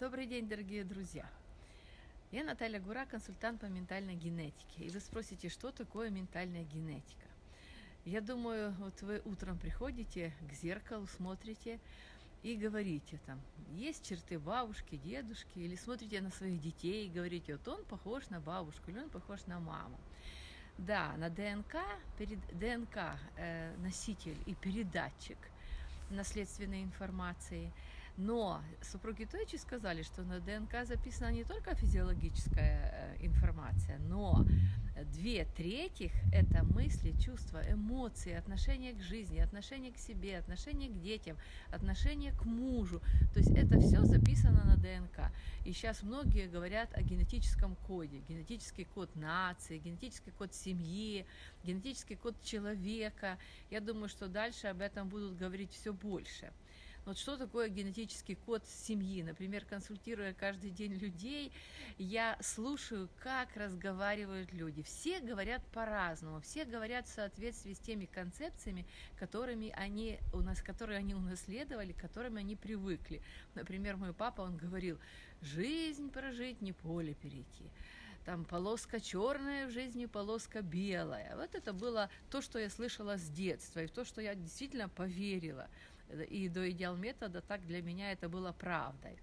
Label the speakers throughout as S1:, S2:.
S1: Добрый день, дорогие друзья! Я Наталья Гура, консультант по ментальной генетике. И вы спросите, что такое ментальная генетика? Я думаю, вот вы утром приходите к зеркалу, смотрите и говорите там, есть черты бабушки, дедушки, или смотрите на своих детей и говорите, вот он похож на бабушку, или он похож на маму. Да, на ДНК, перед, ДНК э, носитель и передатчик наследственной информации – но супруги Тойчи сказали, что на ДНК записана не только физиологическая э, информация, но две третьих – это мысли, чувства, эмоции, отношение к жизни, отношение к себе, отношение к детям, отношение к мужу. То есть это все записано на ДНК. И сейчас многие говорят о генетическом коде. Генетический код нации, генетический код семьи, генетический код человека. Я думаю, что дальше об этом будут говорить все больше. Вот что такое генетический код семьи? Например, консультируя каждый день людей, я слушаю, как разговаривают люди. Все говорят по-разному, все говорят в соответствии с теми концепциями, которыми они у нас, которые они унаследовали, к которым они привыкли. Например, мой папа, он говорил, жизнь прожить, не поле перейти там полоска черная в жизни, полоска белая. Вот это было то, что я слышала с детства, и то, что я действительно поверила и до идеал метода, так для меня это было правдой.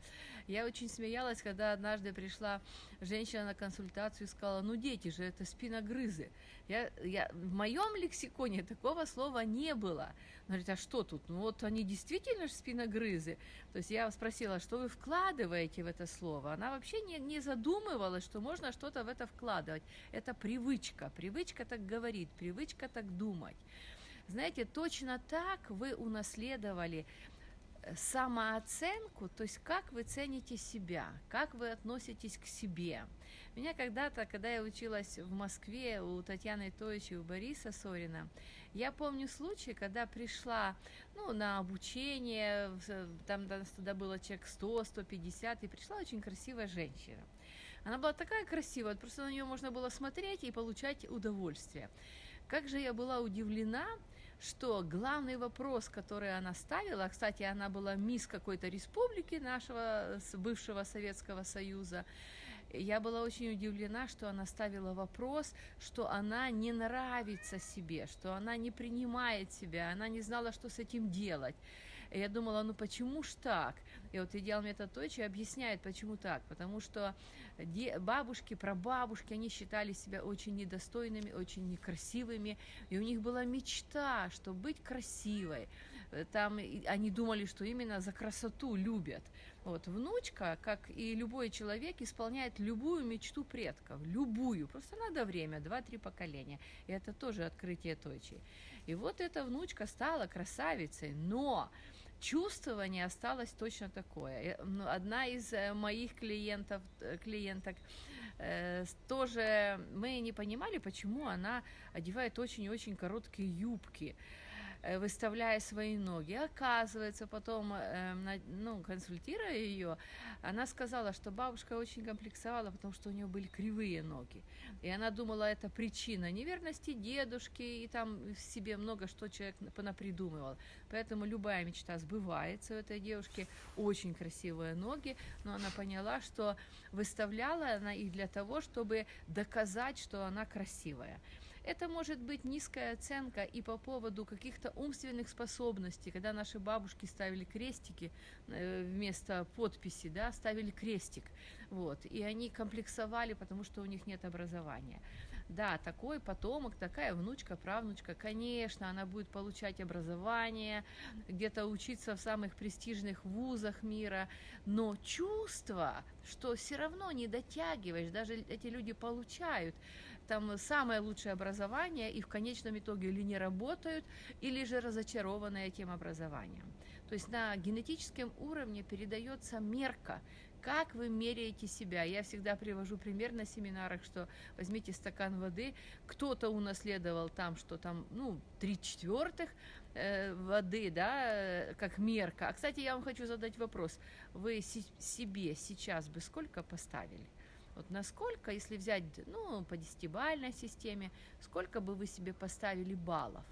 S1: Я очень смеялась, когда однажды пришла женщина на консультацию и сказала, ну дети же, это спиногрызы. Я, я, в моем лексиконе такого слова не было. Она говорит, а что тут? Ну вот они действительно же спиногрызы. То есть я спросила, что вы вкладываете в это слово? Она вообще не, не задумывалась, что можно что-то в это вкладывать. Это привычка. Привычка так говорит, привычка так думать. Знаете, точно так вы унаследовали э, самооценку, то есть как вы цените себя, как вы относитесь к себе. Меня когда-то, когда я училась в Москве у Татьяны Тоичи, у Бориса Сорина, я помню случай, когда пришла ну, на обучение, там тогда было человек 100, 150, и пришла очень красивая женщина. Она была такая красивая, просто на нее можно было смотреть и получать удовольствие. Как же я была удивлена, что главный вопрос, который она ставила, кстати, она была мисс какой-то республики нашего бывшего Советского Союза, я была очень удивлена, что она ставила вопрос, что она не нравится себе, что она не принимает себя, она не знала, что с этим делать. И я думала, ну почему ж так? И вот идеал метод Тойчи объясняет, почему так. Потому что бабушки, прабабушки, они считали себя очень недостойными, очень некрасивыми, и у них была мечта, что быть красивой. Там они думали, что именно за красоту любят. Вот, внучка, как и любой человек, исполняет любую мечту предков, любую, просто надо время, два-три поколения, и это тоже открытие Тойчи. И вот эта внучка стала красавицей, но чувствование осталось точно такое. Одна из э, моих клиентов, э, клиенток э, тоже, мы не понимали, почему она одевает очень-очень короткие юбки. Э, выставляя свои ноги. Оказывается, потом, э, ну, консультируя ее, она сказала, что бабушка очень комплексовала, потому что у нее были кривые ноги. И она думала, это причина неверности дедушки, и там в себе много что человек понапридумывал. Поэтому любая мечта сбывается у этой девушки. Очень красивые ноги, но она поняла, что выставляла она их для того, чтобы доказать, что она красивая. Это может быть низкая оценка и по поводу каких-то умственных способностей, когда наши бабушки ставили крестики э, вместо подписи, да, ставили крестик, вот, и они комплексовали, потому что у них нет образования. Да, такой потомок, такая внучка, правнучка, конечно, она будет получать образование, где-то учиться в самых престижных вузах мира, но чувство, что все равно не дотягиваешь, даже эти люди получают там самое лучшее образование и в конечном итоге или не работают, или же разочарованы этим образованием. То есть на генетическом уровне передается мерка, как вы меряете себя. Я всегда привожу пример на семинарах, что возьмите стакан воды, кто-то унаследовал там, что там, ну, три четвертых э, воды, да, э, как мерка. А, кстати, я вам хочу задать вопрос. Вы себе сейчас бы сколько поставили? Вот насколько, если взять, ну, по десятибальной системе, сколько бы вы себе поставили баллов?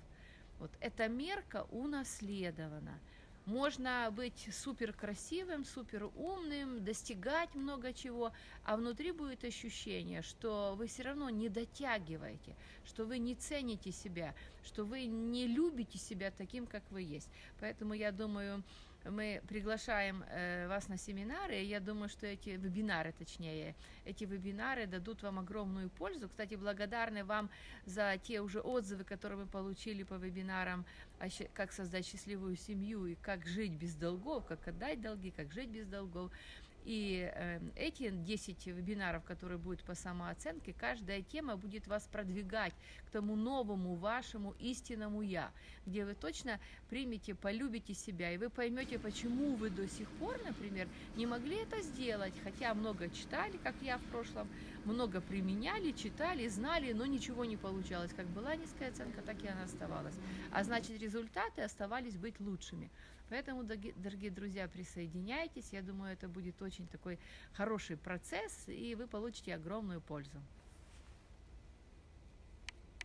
S1: Вот эта мерка унаследована. Можно быть супер красивым, супер умным, достигать много чего, а внутри будет ощущение, что вы все равно не дотягиваете, что вы не цените себя, что вы не любите себя таким, как вы есть. Поэтому я думаю, мы приглашаем э, вас на семинары. Я думаю, что эти вебинары, точнее, эти вебинары дадут вам огромную пользу. Кстати, благодарны вам за те уже отзывы, которые мы получили по вебинарам, как создать счастливую семью и как жить без долгов, как отдать долги, как жить без долгов. И э, эти 10 вебинаров, которые будут по самооценке, каждая тема будет вас продвигать к тому новому вашему истинному «я», где вы точно примете, полюбите себя, и вы поймете, почему вы до сих пор, например, не могли это сделать, хотя много читали, как я в прошлом, много применяли, читали, знали, но ничего не получалось. Как была низкая оценка, так и она оставалась. А значит, результаты оставались быть лучшими. Поэтому, дорогие друзья, присоединяйтесь. Я думаю, это будет очень такой хороший процесс, и вы получите огромную пользу.